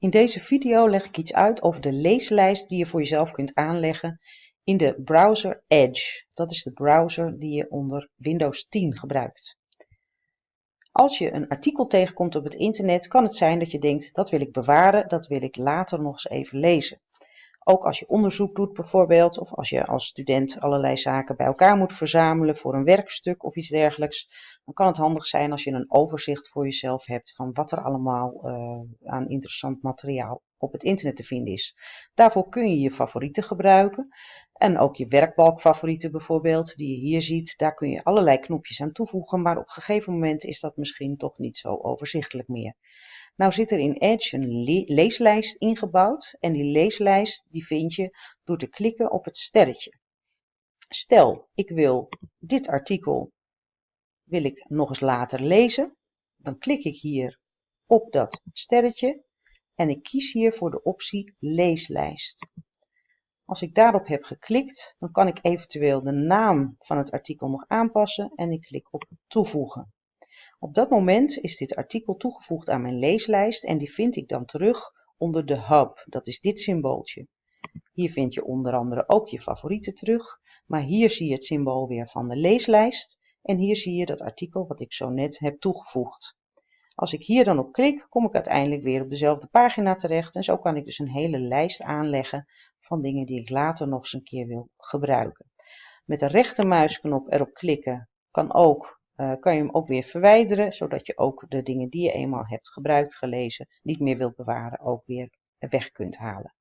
In deze video leg ik iets uit over de leeslijst die je voor jezelf kunt aanleggen in de browser Edge. Dat is de browser die je onder Windows 10 gebruikt. Als je een artikel tegenkomt op het internet, kan het zijn dat je denkt, dat wil ik bewaren, dat wil ik later nog eens even lezen. Ook als je onderzoek doet bijvoorbeeld, of als je als student allerlei zaken bij elkaar moet verzamelen voor een werkstuk of iets dergelijks, dan kan het handig zijn als je een overzicht voor jezelf hebt van wat er allemaal uh, aan interessant materiaal op het internet te vinden is. Daarvoor kun je je favorieten gebruiken en ook je werkbalkfavorieten bijvoorbeeld, die je hier ziet. Daar kun je allerlei knopjes aan toevoegen, maar op een gegeven moment is dat misschien toch niet zo overzichtelijk meer. Nou zit er in Edge een leeslijst ingebouwd en die leeslijst die vind je door te klikken op het sterretje. Stel, ik wil dit artikel wil ik nog eens later lezen. Dan klik ik hier op dat sterretje en ik kies hier voor de optie leeslijst. Als ik daarop heb geklikt, dan kan ik eventueel de naam van het artikel nog aanpassen en ik klik op toevoegen. Op dat moment is dit artikel toegevoegd aan mijn leeslijst en die vind ik dan terug onder de hub. Dat is dit symbooltje. Hier vind je onder andere ook je favorieten terug, maar hier zie je het symbool weer van de leeslijst en hier zie je dat artikel wat ik zo net heb toegevoegd. Als ik hier dan op klik, kom ik uiteindelijk weer op dezelfde pagina terecht en zo kan ik dus een hele lijst aanleggen van dingen die ik later nog eens een keer wil gebruiken. Met de rechtermuisknop erop klikken kan ook uh, kan je hem ook weer verwijderen, zodat je ook de dingen die je eenmaal hebt gebruikt, gelezen, niet meer wilt bewaren, ook weer weg kunt halen.